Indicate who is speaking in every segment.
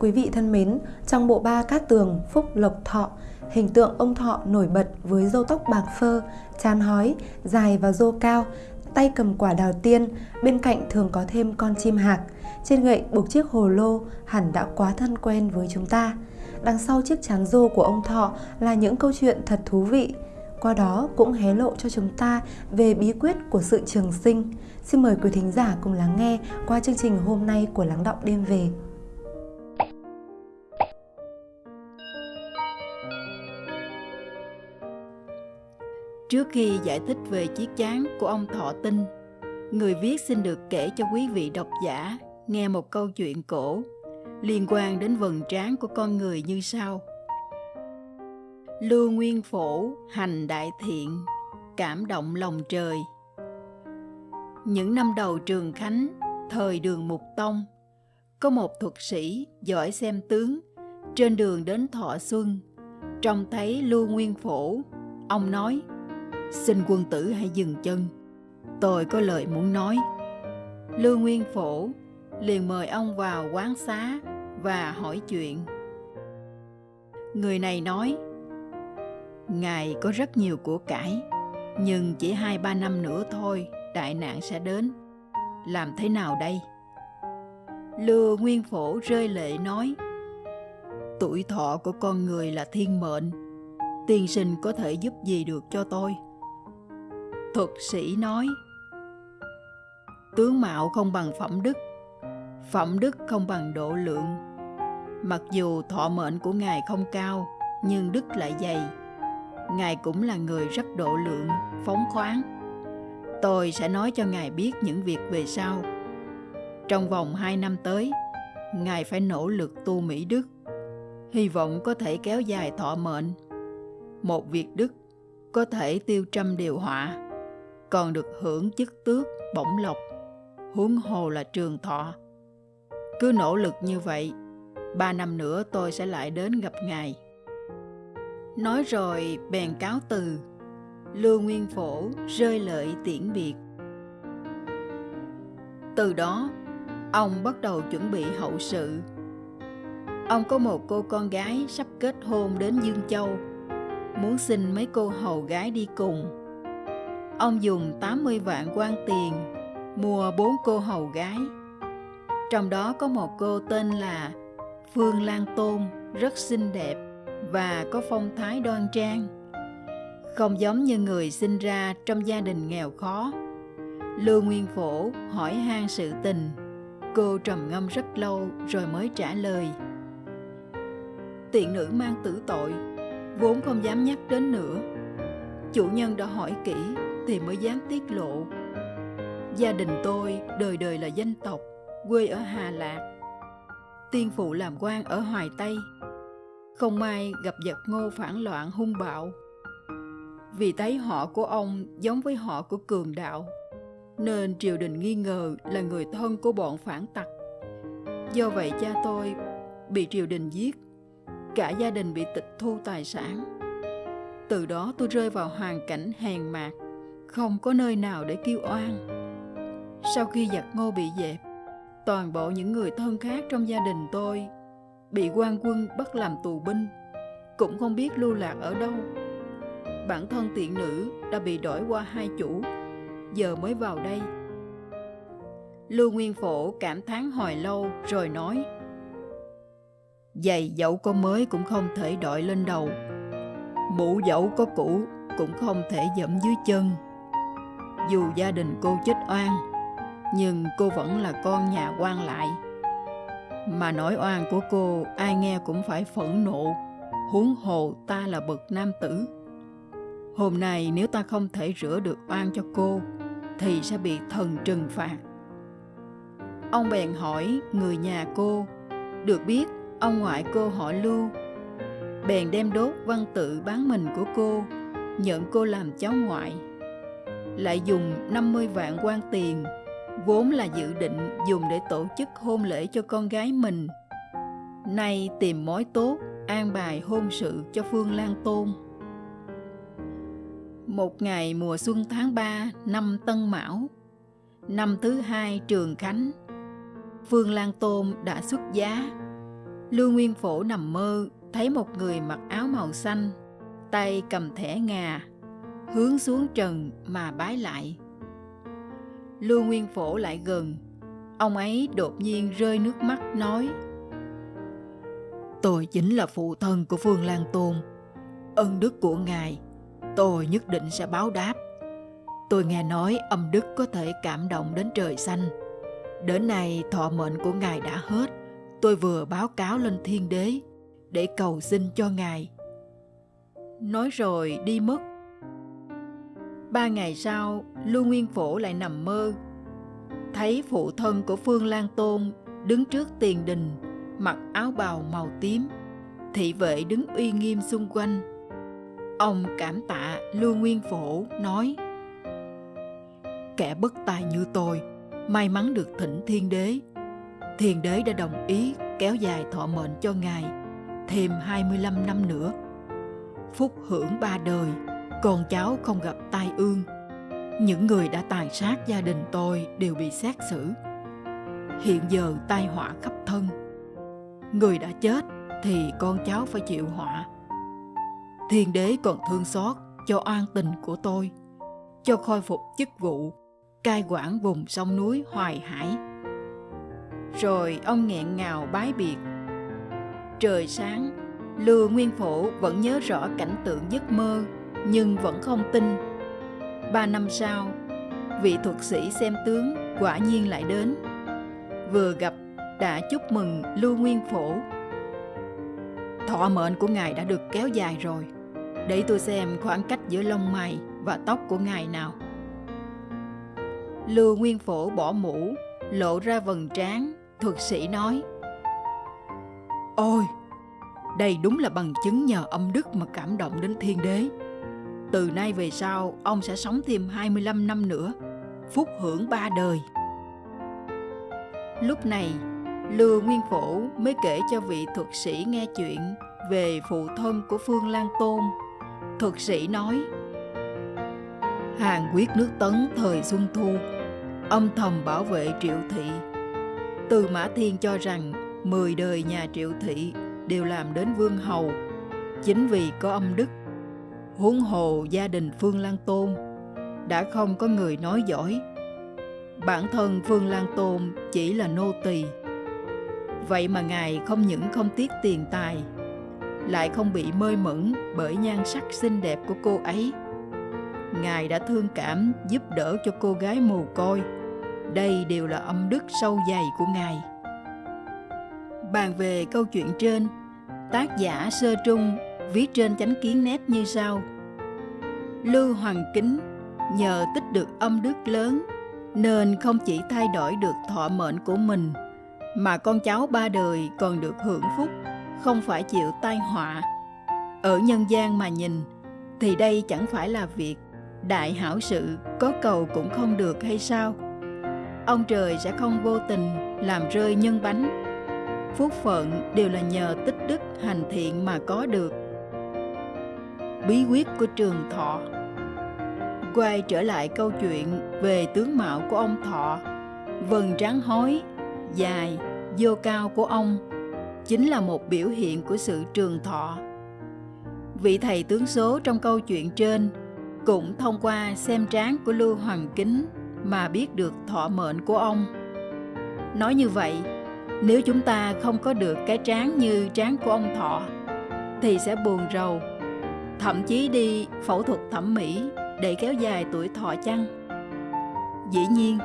Speaker 1: Quý vị thân mến, trong bộ ba cát tường Phúc Lộc Thọ, hình tượng ông Thọ nổi bật với râu tóc bạc phơ, chán hói, dài và rô cao, tay cầm quả đào tiên, bên cạnh thường có thêm con chim hạc. Trên gậy buộc chiếc hồ lô hẳn đã quá thân quen với chúng ta. Đằng sau chiếc chán rô của ông Thọ là những câu chuyện thật thú vị. Qua đó cũng hé lộ cho chúng ta về bí quyết của sự trường sinh. Xin mời quý thính giả cùng lắng nghe qua chương trình hôm nay của Lắng Động Đêm Về.
Speaker 2: Trước khi giải thích về chiếc chán của ông Thọ Tinh, người viết xin được kể cho quý vị độc giả nghe một câu chuyện cổ liên quan đến vần trán của con người như sau. Lưu Nguyên Phổ hành đại thiện, cảm động lòng trời. Những năm đầu trường Khánh, thời đường Mục Tông, có một thuật sĩ giỏi xem tướng trên đường đến Thọ Xuân, trông thấy Lưu Nguyên Phổ, ông nói – xin quân tử hãy dừng chân. Tôi có lời muốn nói. Lưu nguyên phổ liền mời ông vào quán xá và hỏi chuyện. Người này nói, ngài có rất nhiều của cải, nhưng chỉ hai ba năm nữa thôi, đại nạn sẽ đến. Làm thế nào đây? Lưu nguyên phổ rơi lệ nói, tuổi thọ của con người là thiên mệnh, tiên sinh có thể giúp gì được cho tôi? Thuật sĩ nói, tướng mạo không bằng phẩm đức phẩm đức không bằng độ lượng. Mặc dù thọ mệnh của ngài không cao, nhưng đức lại dày. Ngài cũng là người rất độ lượng, phóng khoáng. Tôi sẽ nói cho ngài biết những việc về sau. Trong vòng hai năm tới, ngài phải nỗ lực tu mỹ đức. Hy vọng có thể kéo dài thọ mệnh. Một việc đức có thể tiêu trăm điều họa còn được hưởng chức tước bổng lộc. Huống hồ là trường thọ. Cứ nỗ lực như vậy, ba năm nữa tôi sẽ lại đến gặp ngài. Nói rồi, bèn cáo từ. Lưu nguyên phổ rơi lợi tiễn biệt. Từ đó, ông bắt đầu chuẩn bị hậu sự. Ông có một cô con gái sắp kết hôn đến dương châu, muốn xin mấy cô hầu gái đi cùng. Ông dùng 80 vạn quan tiền mua bốn cô hầu gái. Trong đó có một cô tên là Phương Lan Tôn, rất xinh đẹp và có phong thái đoan trang. Không giống như người sinh ra trong gia đình nghèo khó. Lưu Nguyên Phổ hỏi han sự tình. Cô trầm ngâm rất lâu rồi mới trả lời. Tiện nữ mang tử tội, vốn không dám nhắc đến nữa. Chủ nhân đã hỏi kỹ thì mới dám tiết lộ. Gia đình tôi đời đời là dân tộc, quê ở Hà Lạc. Tiên phụ làm quan ở Hoài Tây. Không may gặp giặc ngô phản loạn hung bạo. Vì thấy họ của ông giống với họ của cường đạo, nên triều đình nghi ngờ là người thân của bọn phản tặc. Do vậy cha tôi bị triều đình giết, cả gia đình bị tịch thu tài sản. Từ đó tôi rơi vào hoàn cảnh hèn mạt, không có nơi nào để kêu oan. Sau khi giặc ngô bị dẹp, toàn bộ những người thân khác trong gia đình tôi bị quan quân bắt làm tù binh, cũng không biết lưu lạc ở đâu. Bản thân tiện nữ đã bị đổi qua hai chủ, giờ mới vào đây. Lưu Nguyên Phổ cảm thán hồi lâu rồi nói Giày dẫu có mới cũng không thể đội lên đầu Mũ dẫu có cũ cũng không thể dẫm dưới chân dù gia đình cô chết oan, nhưng cô vẫn là con nhà quan lại. Mà nỗi oan của cô, ai nghe cũng phải phẫn nộ, huống hồ ta là bậc nam tử. Hôm nay nếu ta không thể rửa được oan cho cô, thì sẽ bị thần trừng phạt. Ông bèn hỏi người nhà cô, được biết, ông ngoại cô họ lưu? Bèn đem đốt văn tự bán mình của cô, nhận cô làm cháu ngoại lại dùng 50 vạn quan tiền, vốn là dự định dùng để tổ chức hôn lễ cho con gái mình. Nay tìm mối tốt, an bài hôn sự cho Phương Lan Tôn. Một ngày mùa xuân tháng 3 năm Tân Mão, năm thứ hai Trường Khánh, Phương Lan Tôn đã xuất giá. Lưu Nguyên Phổ nằm mơ thấy một người mặc áo màu xanh, tay cầm thẻ ngà, hướng xuống trần mà bái lại. Lưu Nguyên Phổ lại gần, ông ấy đột nhiên rơi nước mắt nói Tôi chính là phụ thân của Phương Lan Tôn, ân đức của ngài, tôi nhất định sẽ báo đáp. Tôi nghe nói âm đức có thể cảm động đến trời xanh. Đến nay thọ mệnh của ngài đã hết, tôi vừa báo cáo lên thiên đế để cầu xin cho ngài. Nói rồi đi mất. Ba ngày sau, Lưu Nguyên Phổ lại nằm mơ. Thấy phụ thân của Phương Lan Tôn đứng trước tiền đình, mặc áo bào màu tím. Thị vệ đứng uy nghiêm xung quanh. Ông cảm tạ Lưu Nguyên Phổ nói Kẻ bất tài như tôi, may mắn được thỉnh thiên đế. Thiên đế đã đồng ý kéo dài thọ mệnh cho ngài thêm 25 năm nữa. Phúc hưởng ba đời, con cháu không gặp tai ương. Những người đã tàn sát gia đình tôi đều bị xét xử. Hiện giờ tai họa khắp thân. Người đã chết thì con cháu phải chịu họa. Thiên đế còn thương xót cho an tình của tôi, cho khôi phục chức vụ, cai quản vùng sông núi Hoài Hải. Rồi ông nghẹn ngào bái biệt Trời sáng, Lưu Nguyên Phổ vẫn nhớ rõ cảnh tượng giấc mơ, nhưng vẫn không tin. Ba năm sau, vị thuật sĩ xem tướng quả nhiên lại đến. Vừa gặp đã chúc mừng Lưu Nguyên Phổ. Thọ mệnh của ngài đã được kéo dài rồi. Để tôi xem khoảng cách giữa lông mày và tóc của ngài nào. Lưu Nguyên Phổ bỏ mũ, lộ ra vầng trán, thuật sĩ nói – Ôi, đây đúng là bằng chứng nhờ âm đức mà cảm động đến thiên đế. Từ nay về sau, ông sẽ sống thêm 25 năm nữa, phúc hưởng ba đời. Lúc này, Lưu Nguyên Phổ mới kể cho vị thuật sĩ nghe chuyện về phụ thân của Phương Lan Tôn. Thuật sĩ nói, Hàng quyết nước Tấn thời Xuân Thu, âm thầm bảo vệ triệu thị. Từ Mã Thiên cho rằng mười đời nhà triệu thị đều làm đến vương hầu chính vì có âm đức huống hồ gia đình phương lan tôn đã không có người nói giỏi. Bản thân phương lan tôn chỉ là nô tỳ. Vậy mà ngài không những không tiếc tiền tài lại không bị mơi mẫn bởi nhan sắc xinh đẹp của cô ấy. Ngài đã thương cảm giúp đỡ cho cô gái mồ côi. Đây đều là âm đức sâu dày của ngài. Bàn về câu chuyện trên, tác giả Sơ Trung viết trên chánh kiến nét như sau. Lưu Hoàng Kính nhờ tích được âm đức lớn nên không chỉ thay đổi được thọ mệnh của mình mà con cháu ba đời còn được hưởng phúc, không phải chịu tai họa. Ở nhân gian mà nhìn thì đây chẳng phải là việc đại hảo sự có cầu cũng không được hay sao? Ông trời sẽ không vô tình làm rơi nhân bánh phúc phận đều là nhờ tích đức hành thiện mà có được bí quyết của trường thọ. Quay trở lại câu chuyện về tướng mạo của ông thọ. Vần trắng hói dài vô cao của ông chính là một biểu hiện của sự trường thọ. Vị thầy tướng số trong câu chuyện trên cũng thông qua xem trán của lưu hoàng kính mà biết được thọ mệnh của ông. Nói như vậy nếu chúng ta không có được cái trán như trán của ông Thọ thì sẽ buồn rầu, thậm chí đi phẫu thuật thẩm mỹ để kéo dài tuổi thọ chăng? Dĩ nhiên,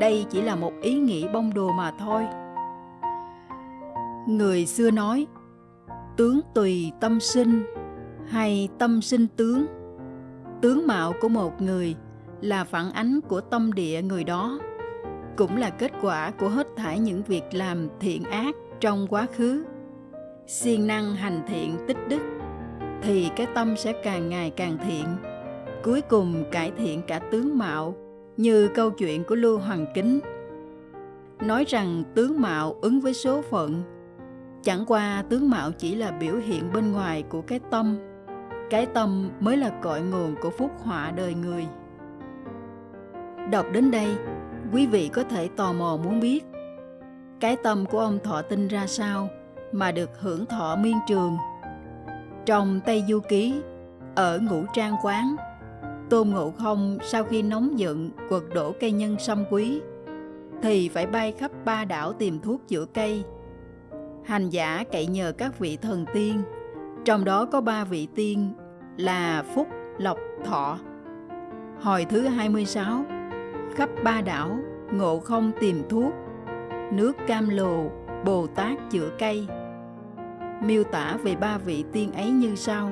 Speaker 2: đây chỉ là một ý nghĩ bông đùa mà thôi. Người xưa nói, tướng tùy tâm sinh hay tâm sinh tướng. Tướng mạo của một người là phản ánh của tâm địa người đó cũng là kết quả của hết thảy những việc làm thiện ác trong quá khứ siêng năng hành thiện tích đức thì cái tâm sẽ càng ngày càng thiện. Cuối cùng cải thiện cả tướng mạo, như câu chuyện của lưu hoàng kính. Nói rằng tướng mạo ứng với số phận, chẳng qua tướng mạo chỉ là biểu hiện bên ngoài của cái tâm. Cái tâm mới là cội nguồn của phúc họa đời người. Đọc đến đây, quý vị có thể tò mò muốn biết, cái tâm của ông thọ tinh ra sao mà được hưởng thọ miên trường. Trong Tây Du Ký, ở Ngũ Trang Quán, Tôn Ngộ Không sau khi nóng giận quật đổ cây nhân sâm quý, thì phải bay khắp ba đảo tìm thuốc chữa cây. Hành giả cậy nhờ các vị thần tiên, trong đó có ba vị tiên là Phúc, Lộc, Thọ. Hồi thứ 26, khắp ba đảo, Ngộ Không tìm thuốc, nước cam lồ, Bồ Tát chữa cây. Miêu tả về ba vị tiên ấy như sau.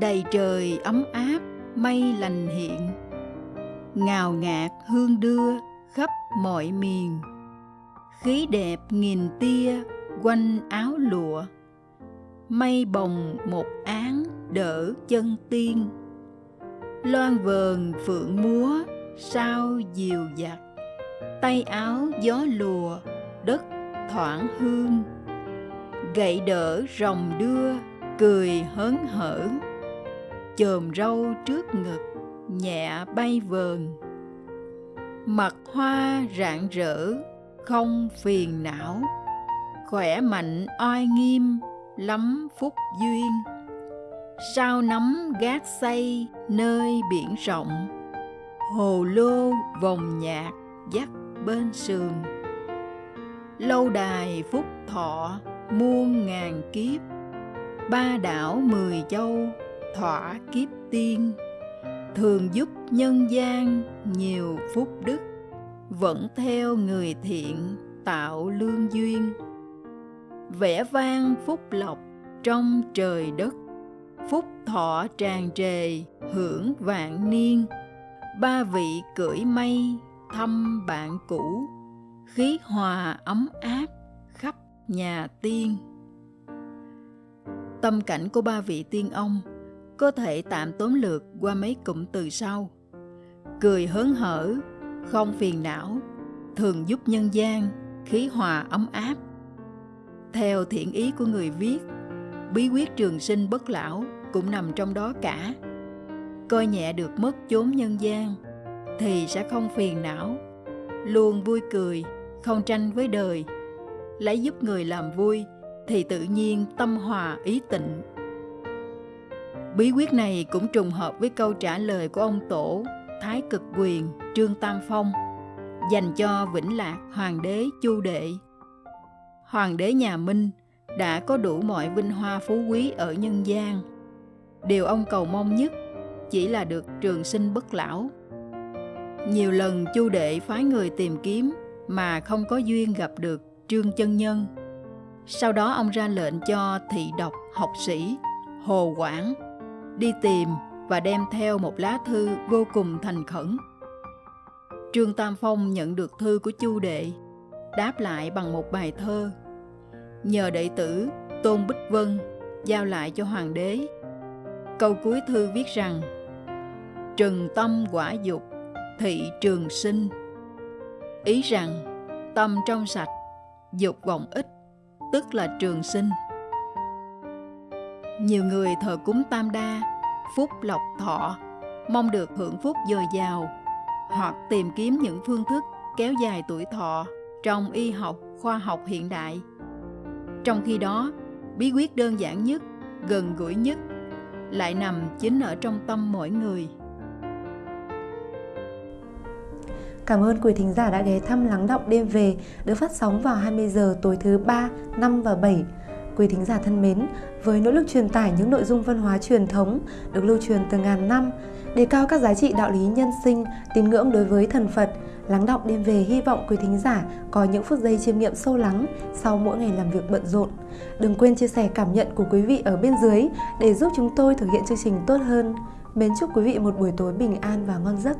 Speaker 2: Đầy trời ấm áp, mây lành hiện, ngào ngạt hương đưa khắp mọi miền. Khí đẹp nghìn tia quanh áo lụa, mây bồng một án đỡ chân tiên. Loan vờn phượng múa sao diều dặt, tay áo gió lùa đất thoảng hương. Gậy đỡ rồng đưa, cười hớn hở. Chòm râu trước ngực, nhẹ bay vờn. Mặt hoa rạng rỡ, không phiền não. Khỏe mạnh oai nghiêm, lắm phúc duyên. Sao nắm gác xây nơi biển rộng, hồ lô vòng nhạc dắt bên sườn lâu đài phúc thọ, muôn ngàn kiếp. Ba đảo mười châu, thỏa kiếp tiên. Thường giúp nhân gian nhiều phúc đức, vẫn theo người thiện tạo lương duyên. Vẽ vang phúc lộc trong trời đất, phúc thọ tràn trề hưởng vạn niên. Ba vị cưỡi mây thăm bạn cũ khí hòa ấm áp khắp nhà tiên. Tâm cảnh của ba vị tiên ông có thể tạm tóm lược qua mấy cụm từ sau. Cười hớn hở, không phiền não, thường giúp nhân gian, khí hòa ấm áp. Theo thiện ý của người viết, bí quyết trường sinh bất lão cũng nằm trong đó cả. Coi nhẹ được mất chốn nhân gian thì sẽ không phiền não, luôn vui cười không tranh với đời. Lấy giúp người làm vui, thì tự nhiên tâm hòa ý tịnh. Bí quyết này cũng trùng hợp với câu trả lời của ông tổ, thái cực quyền, trương tam phong, dành cho vĩnh lạc hoàng đế chu đệ. Hoàng đế nhà minh đã có đủ mọi vinh hoa phú quý ở nhân gian. Điều ông cầu mong nhất chỉ là được trường sinh bất lão. Nhiều lần chu đệ phái người tìm kiếm mà không có duyên gặp được trương chân nhân. Sau đó ông ra lệnh cho thị độc học sĩ hồ quảng đi tìm và đem theo một lá thư vô cùng thành khẩn. Trương tam phong nhận được thư của chu đệ, đáp lại bằng một bài thơ. Nhờ đệ tử tôn bích vân giao lại cho hoàng đế. Câu cuối thư viết rằng trừng tâm quả dục, thị trường sinh ý rằng, tâm trong sạch, dục vọng ít, tức là trường sinh. Nhiều người thờ cúng tam đa, phúc lộc thọ, mong được hưởng phúc dồi dào, hoặc tìm kiếm những phương thức kéo dài tuổi thọ trong y học, khoa học hiện đại. Trong khi đó, bí quyết đơn giản nhất, gần gũi nhất, lại nằm chính ở trong tâm mỗi người.
Speaker 1: Cảm ơn quý thính giả đã ghé thăm Lắng Động Đêm Về được phát sóng vào 20 giờ tối thứ 3, 5 và 7. Quý thính giả thân mến, với nỗ lực truyền tải những nội dung văn hóa truyền thống được lưu truyền từ ngàn năm, đề cao các giá trị đạo lý nhân sinh, tín ngưỡng đối với thần Phật, Lắng Động Đêm Về hy vọng quý thính giả có những phút giây chiêm nghiệm sâu lắng sau mỗi ngày làm việc bận rộn. Đừng quên chia sẻ cảm nhận của quý vị ở bên dưới để giúp chúng tôi thực hiện chương trình tốt hơn. Mến chúc quý vị một buổi tối bình an và ngon giấc.